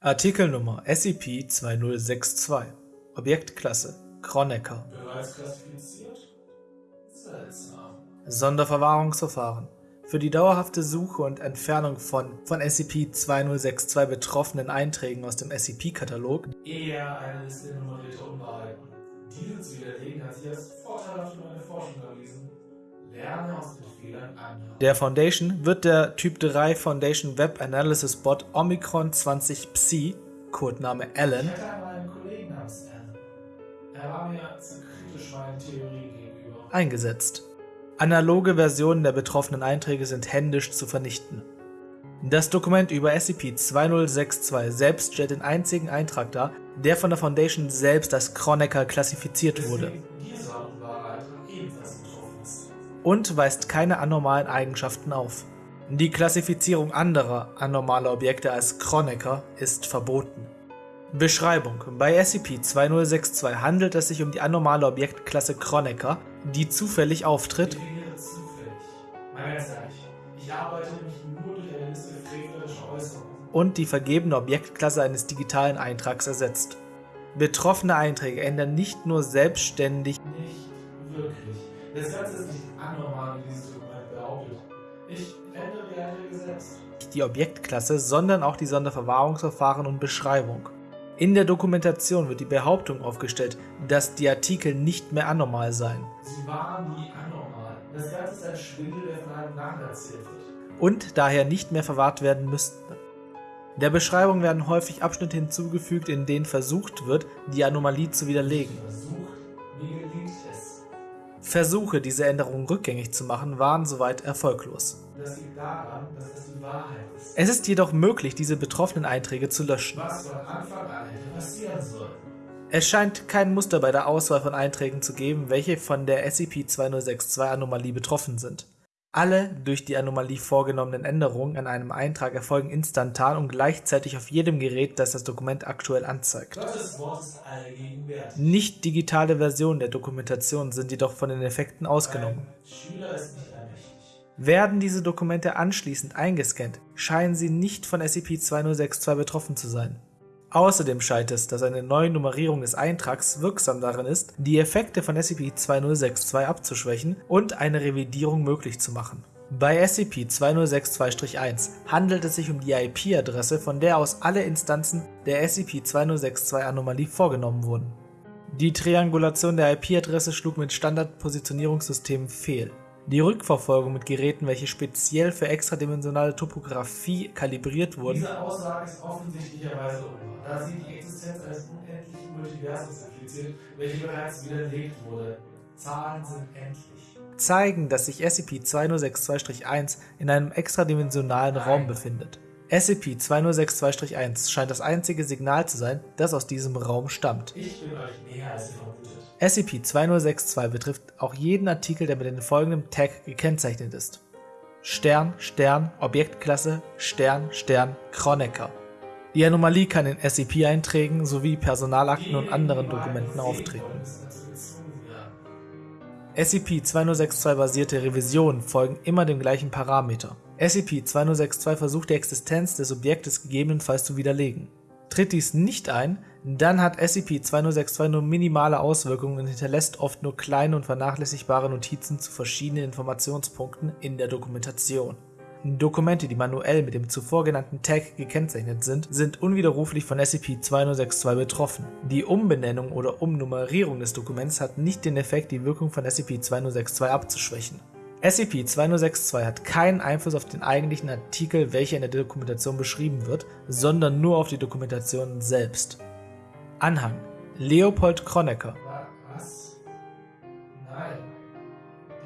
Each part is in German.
Artikelnummer SCP-2062 Objektklasse Kronecker Bereits? Seltsam. Sonderverwahrungsverfahren für die dauerhafte Suche und Entfernung von von SCP-2062 betroffenen Einträgen aus dem SCP-Katalog eher eine Liste nummerierter Unbehalten. Diese zu widerlegen hat sich als vorteilhaft für meine Forschung erwiesen. Lerne aus den Fehlern anderer. der Foundation wird der Typ 3 Foundation Web Analysis Bot Omicron 20 Psi, Codename Ich Alan, hatte einmal einen Kollegen namens Alan. Er war mir zu kritisch meinen Theorien gegenüber. eingesetzt. Analoge Versionen der betroffenen Einträge sind händisch zu vernichten. Das Dokument über SCP-2062 selbst stellt den einzigen Eintrag dar, der von der Foundation selbst als Kronecker klassifiziert wurde und weist keine anormalen Eigenschaften auf. Die Klassifizierung anderer anormaler Objekte als Kronecker ist verboten. Beschreibung Bei SCP-2062 handelt es sich um die anormale Objektklasse Kronecker, die zufällig auftritt ich arbeite nämlich und die vergebene Objektklasse eines digitalen Eintrags ersetzt. Betroffene Einträge ändern nicht nur selbstständig Nicht wirklich. Das Ganze ist nicht anormal, wie dieses Dokument behauptet. Ich ändere die Einträge selbst. die Objektklasse, sondern auch die Sonderverwahrungsverfahren und Beschreibung. In der Dokumentation wird die Behauptung aufgestellt, dass die Artikel nicht mehr anormal seien Sie waren nie anormal. Das Ganze ist ein Schwindel, der von einem nacherzählt wird. und daher nicht mehr verwahrt werden müssten. Der Beschreibung werden häufig Abschnitte hinzugefügt, in denen versucht wird, die Anomalie zu widerlegen. Versuche, diese Änderungen rückgängig zu machen, waren soweit erfolglos. Daran, ist. Es ist jedoch möglich, diese betroffenen Einträge zu löschen. Es scheint kein Muster bei der Auswahl von Einträgen zu geben, welche von der SCP-2062-Anomalie betroffen sind. Alle durch die Anomalie vorgenommenen Änderungen an einem Eintrag erfolgen instantan und gleichzeitig auf jedem Gerät, das das Dokument aktuell anzeigt. Gottes Wort ist allgegenwärtig. Nicht digitale Versionen der Dokumentation sind jedoch von den Effekten ausgenommen. Werden diese Dokumente anschließend eingescannt, scheinen sie nicht von SCP-2062 betroffen zu sein. Außerdem scheint es, dass eine neue Nummerierung des Eintrags wirksam darin ist, die Effekte von SCP-2062 abzuschwächen und eine Revidierung möglich zu machen. Bei SCP-2062-1 handelt es sich um die IP-Adresse, von der aus alle Instanzen der SCP-2062-Anomalie vorgenommen wurden. Die Triangulation der IP-Adresse schlug mit Standardpositionierungssystemen fehl. Die Rückverfolgung mit Geräten, welche speziell für extradimensionale Topographie kalibriert wurden, Diese Aussage ist offensichtlicherweise unwahr, da sie die Existenz eines unendlichen Multiversums impliziert, welche bereits widerlegt wurde. Zahlen sind endlich. zeigen, dass sich SCP-2062-1 in einem extradimensionalen Raum befindet. SCP-2062-1 scheint das einzige Signal zu sein, das aus diesem Raum stammt. Ich bin euch näher als ihr vermutet. SCP-2062 betrifft auch jeden Artikel, der mit dem folgenden Tag gekennzeichnet ist. Stern, Stern, Objektklasse, Stern, Stern, Kronecker. Die Anomalie kann in SCP-Einträgen sowie Personalakten und anderen Dokumenten auftreten. SCP-2062-basierte Revisionen folgen immer dem gleichen Parameter. SCP-2062 versucht die Existenz des Objektes gegebenenfalls zu widerlegen. Tritt dies nicht ein, dann hat SCP-2062 nur minimale Auswirkungen und hinterlässt oft nur kleine und vernachlässigbare Notizen zu verschiedenen Informationspunkten in der Dokumentation. Dokumente, die manuell mit dem zuvor genannten Tag gekennzeichnet sind, sind unwiderruflich von SCP-2062 betroffen. Die Umbenennung oder Umnummerierung des Dokuments hat nicht den Effekt, die Wirkung von SCP-2062 abzuschwächen. SCP-2062 hat keinen Einfluss auf den eigentlichen Artikel, welcher in der Dokumentation beschrieben wird, sondern nur auf die Dokumentation selbst. Anhang Leopold Kronecker, Wa- Was? Nein.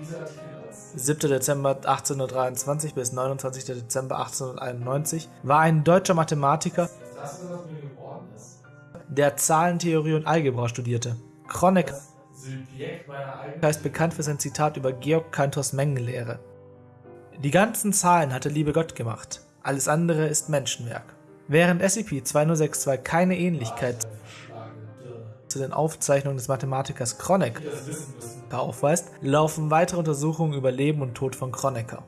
Dieser Artikel ist 7. Dezember 1823 bis 29. Dezember 1891, war ein deutscher Mathematiker, das, der Zahlentheorie und Algebra studierte. Kronecker Eigenen ist bekannt für sein Zitat über Georg Cantors Mengenlehre. Die ganzen Zahlen hatte liebe Gott gemacht, alles andere ist Menschenwerk. Während SCP-2062 keine Ähnlichkeit zu den Aufzeichnungen des Mathematikers Kronecker aufweist, laufen weitere Untersuchungen über Leben und Tod von Kronecker.